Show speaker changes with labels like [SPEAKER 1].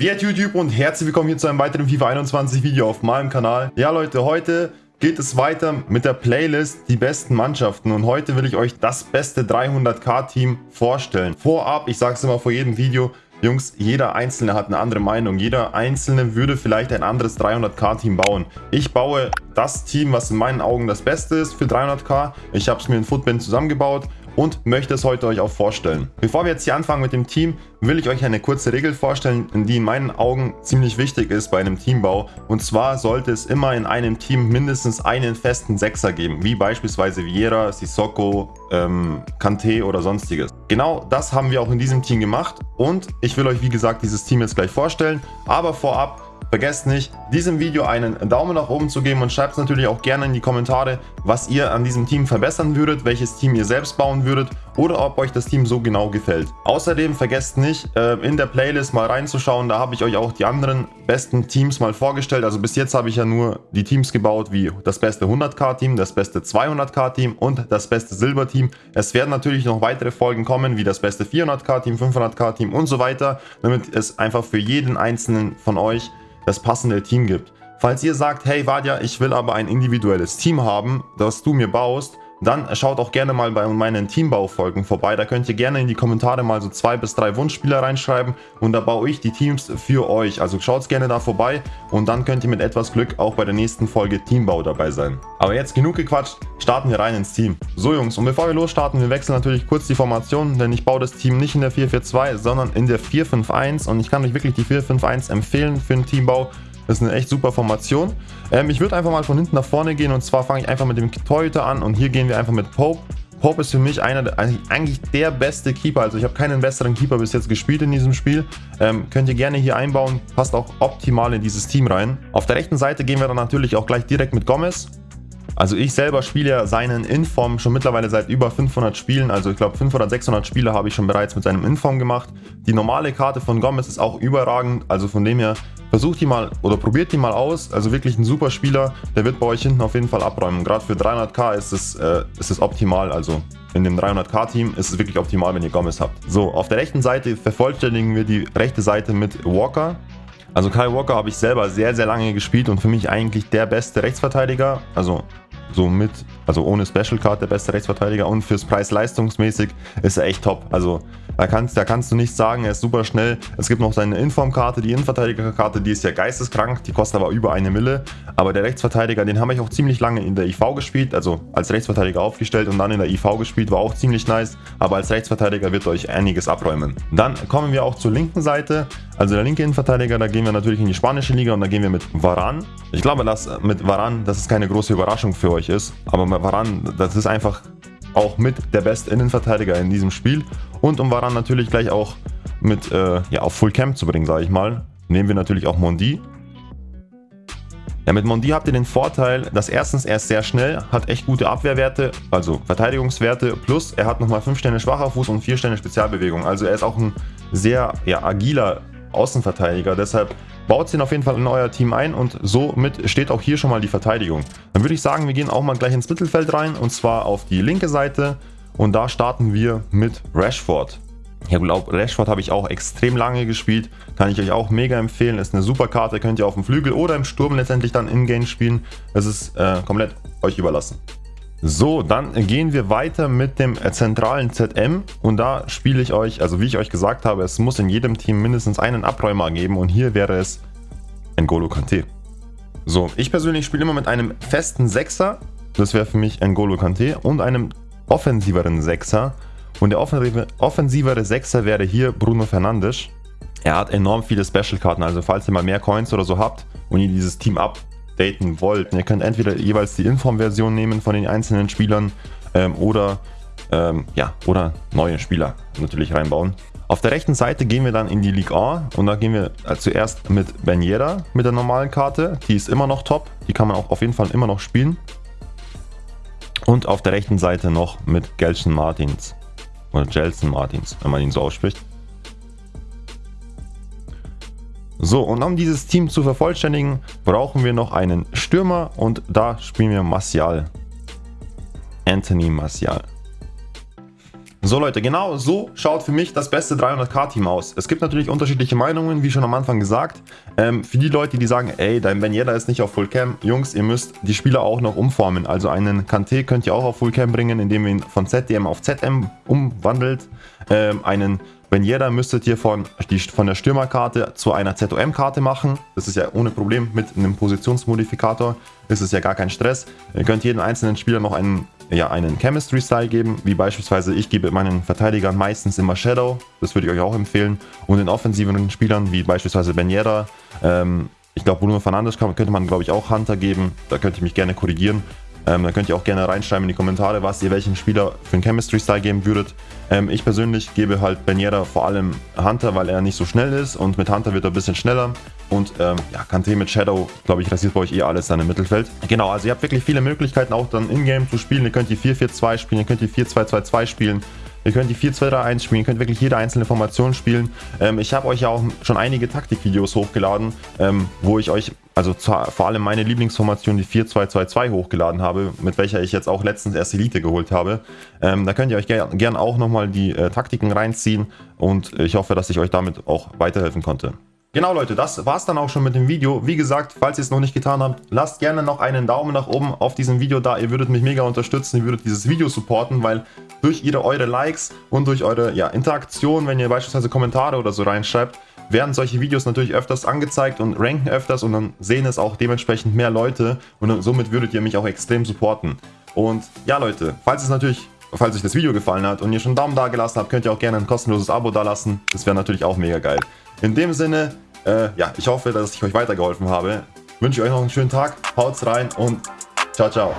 [SPEAKER 1] Privet YouTube und herzlich willkommen hier zu einem weiteren FIFA 21 Video auf meinem Kanal. Ja Leute, heute geht es weiter mit der Playlist die besten Mannschaften und heute will ich euch das beste 300k Team vorstellen. Vorab, ich sage es immer vor jedem Video, Jungs, jeder Einzelne hat eine andere Meinung. Jeder Einzelne würde vielleicht ein anderes 300k-Team bauen. Ich baue das Team, was in meinen Augen das Beste ist für 300k. Ich habe es mir in Footbin zusammengebaut und möchte es heute euch auch vorstellen. Bevor wir jetzt hier anfangen mit dem Team, will ich euch eine kurze Regel vorstellen, die in meinen Augen ziemlich wichtig ist bei einem Teambau. Und zwar sollte es immer in einem Team mindestens einen festen Sechser geben, wie beispielsweise Vieira, Sissoko, ähm, Kante oder sonstiges. Genau das haben wir auch in diesem Team gemacht und ich will euch wie gesagt dieses Team jetzt gleich vorstellen. Aber vorab Vergesst nicht, diesem Video einen Daumen nach oben zu geben und schreibt natürlich auch gerne in die Kommentare, was ihr an diesem Team verbessern würdet, welches Team ihr selbst bauen würdet oder ob euch das Team so genau gefällt. Außerdem vergesst nicht, äh, in der Playlist mal reinzuschauen, da habe ich euch auch die anderen besten Teams mal vorgestellt. Also bis jetzt habe ich ja nur die Teams gebaut wie das beste 100k Team, das beste 200k Team und das beste Silber Team. Es werden natürlich noch weitere Folgen kommen, wie das beste 400k Team, 500k Team und so weiter, damit es einfach für jeden einzelnen von euch das passende Team gibt. Falls ihr sagt, hey Vadia, ich will aber ein individuelles Team haben, das du mir baust, dann schaut auch gerne mal bei meinen Teambaufolgen vorbei. Da könnt ihr gerne in die Kommentare mal so zwei bis drei Wunschspieler reinschreiben und da baue ich die Teams für euch. Also schaut gerne da vorbei und dann könnt ihr mit etwas Glück auch bei der nächsten Folge Teambau dabei sein. Aber jetzt genug gequatscht, starten wir rein ins Team. So Jungs, und bevor wir losstarten, wir wechseln natürlich kurz die Formation, denn ich baue das Team nicht in der 4-4-2, sondern in der 4-5-1 und ich kann euch wirklich die 4-5-1 empfehlen für einen Teambau. Das ist eine echt super Formation. Ähm, ich würde einfach mal von hinten nach vorne gehen und zwar fange ich einfach mit dem Torhüter an und hier gehen wir einfach mit Pope. Pope ist für mich einer der, eigentlich der beste Keeper. Also ich habe keinen besseren Keeper bis jetzt gespielt in diesem Spiel. Ähm, könnt ihr gerne hier einbauen. Passt auch optimal in dieses Team rein. Auf der rechten Seite gehen wir dann natürlich auch gleich direkt mit Gomez. Also ich selber spiele ja seinen Inform schon mittlerweile seit über 500 Spielen. Also ich glaube 500, 600 Spiele habe ich schon bereits mit seinem Inform gemacht. Die normale Karte von Gomez ist auch überragend. Also von dem her versucht die mal oder probiert die mal aus. Also wirklich ein super Spieler. Der wird bei euch hinten auf jeden Fall abräumen. Gerade für 300k ist es, äh, ist es optimal. Also in dem 300k Team ist es wirklich optimal, wenn ihr Gomez habt. So, auf der rechten Seite vervollständigen wir die rechte Seite mit Walker. Also Kyle Walker habe ich selber sehr, sehr lange gespielt und für mich eigentlich der beste Rechtsverteidiger. Also so mit, also ohne Special Card der beste Rechtsverteidiger und fürs Preis-leistungsmäßig ist er echt top. Also da kannst, da kannst du nicht sagen, er ist super schnell. Es gibt noch seine Informkarte, die Innenverteidigerkarte, die ist ja geisteskrank, die kostet aber über eine Mille. Aber der Rechtsverteidiger, den habe ich auch ziemlich lange in der IV gespielt, also als Rechtsverteidiger aufgestellt und dann in der IV gespielt, war auch ziemlich nice. Aber als Rechtsverteidiger wird euch einiges abräumen. Dann kommen wir auch zur linken Seite, also der linke Innenverteidiger, da gehen wir natürlich in die spanische Liga und da gehen wir mit Varan. Ich glaube, dass mit Varan, das ist keine große Überraschung für euch ist, aber Varan, das ist einfach auch mit der beste Innenverteidiger in diesem Spiel. Und um Varan natürlich gleich auch mit äh, ja, auf Full Camp zu bringen, sage ich mal, nehmen wir natürlich auch Mondi. Ja, mit Mondi habt ihr den Vorteil, dass erstens er ist sehr schnell, hat echt gute Abwehrwerte, also Verteidigungswerte, plus er hat nochmal 5 Sterne schwacher Fuß und 4 Sterne Spezialbewegung. Also er ist auch ein sehr ja, agiler Außenverteidiger, deshalb baut ihn auf jeden Fall in euer Team ein und somit steht auch hier schon mal die Verteidigung. Dann würde ich sagen, wir gehen auch mal gleich ins Mittelfeld rein und zwar auf die linke Seite und da starten wir mit Rashford. Ich glaube, Rashford habe ich auch extrem lange gespielt, kann ich euch auch mega empfehlen, ist eine super Karte, könnt ihr auf dem Flügel oder im Sturm letztendlich dann in-game spielen. Es ist äh, komplett euch überlassen. So, dann gehen wir weiter mit dem zentralen ZM und da spiele ich euch, also wie ich euch gesagt habe, es muss in jedem Team mindestens einen Abräumer geben. Und hier wäre es N'Golo Kante. So, ich persönlich spiele immer mit einem festen Sechser, das wäre für mich N'Golo Kante und einem offensiveren Sechser. Und der offensivere Sechser wäre hier Bruno Fernandes. Er hat enorm viele Special-Karten, also falls ihr mal mehr Coins oder so habt und ihr dieses Team ab daten wollt. Ihr könnt entweder jeweils die Inform-Version nehmen von den einzelnen Spielern ähm, oder, ähm, ja, oder neue Spieler natürlich reinbauen. Auf der rechten Seite gehen wir dann in die Ligue A und da gehen wir äh, zuerst mit Beniera mit der normalen Karte. Die ist immer noch top, die kann man auch auf jeden Fall immer noch spielen. Und auf der rechten Seite noch mit Gelson Martins oder Gelson Martins, wenn man ihn so ausspricht. So, und um dieses Team zu vervollständigen, brauchen wir noch einen Stürmer und da spielen wir Martial. Anthony Martial. So Leute, genau so schaut für mich das beste 300k-Team aus. Es gibt natürlich unterschiedliche Meinungen, wie schon am Anfang gesagt. Ähm, für die Leute, die sagen, ey, dein Benjeda ist nicht auf Fullcam, Jungs, ihr müsst die Spieler auch noch umformen. Also einen Kante könnt ihr auch auf Fullcam bringen, indem ihr ihn von ZDM auf ZM umwandelt. Ähm, einen Benjeda müsstet ihr von, die, von der Stürmerkarte zu einer ZOM-Karte machen. Das ist ja ohne Problem mit einem Positionsmodifikator. Ist ja gar kein Stress. Ihr könnt jedem einzelnen Spieler noch einen ja, einen Chemistry-Style geben, wie beispielsweise ich gebe meinen Verteidigern meistens immer Shadow, das würde ich euch auch empfehlen, und den offensiven Spielern, wie beispielsweise Ben Yedda, ähm, ich glaube Bruno Fernandes könnte man glaube ich auch Hunter geben, da könnt ihr mich gerne korrigieren. Ähm, da könnt ihr auch gerne reinschreiben in die Kommentare, was ihr welchen Spieler für einen Chemistry-Style geben würdet. Ähm, ich persönlich gebe halt Beniera vor allem Hunter, weil er nicht so schnell ist und mit Hunter wird er ein bisschen schneller. Und ähm, ja, Kante mit Shadow, glaube ich, rasiert bei euch eh alles dann im Mittelfeld. Genau, also ihr habt wirklich viele Möglichkeiten auch dann in-game zu spielen. Ihr könnt die 4-4-2 spielen, ihr könnt die 4-2-2-2 spielen. Ihr könnt die 4-2-3-1 spielen, ihr könnt wirklich jede einzelne Formation spielen. Ähm, ich habe euch ja auch schon einige Taktikvideos hochgeladen, ähm, wo ich euch, also vor allem meine Lieblingsformation, die 4-2-2-2 hochgeladen habe, mit welcher ich jetzt auch letztens erst Elite geholt habe. Ähm, da könnt ihr euch ger gern auch nochmal die äh, Taktiken reinziehen und ich hoffe, dass ich euch damit auch weiterhelfen konnte. Genau Leute, das war's dann auch schon mit dem Video. Wie gesagt, falls ihr es noch nicht getan habt, lasst gerne noch einen Daumen nach oben auf diesem Video da. Ihr würdet mich mega unterstützen, ihr würdet dieses Video supporten, weil durch ihre, eure Likes und durch eure ja, Interaktion, wenn ihr beispielsweise Kommentare oder so reinschreibt, werden solche Videos natürlich öfters angezeigt und ranken öfters und dann sehen es auch dementsprechend mehr Leute und somit würdet ihr mich auch extrem supporten. Und ja Leute, falls es natürlich falls euch das Video gefallen hat und ihr schon einen Daumen da gelassen habt, könnt ihr auch gerne ein kostenloses Abo da lassen. Das wäre natürlich auch mega geil. In dem Sinne, äh, ja, ich hoffe, dass ich euch weitergeholfen habe. Wünsche euch noch einen schönen Tag, haut's rein und ciao, ciao.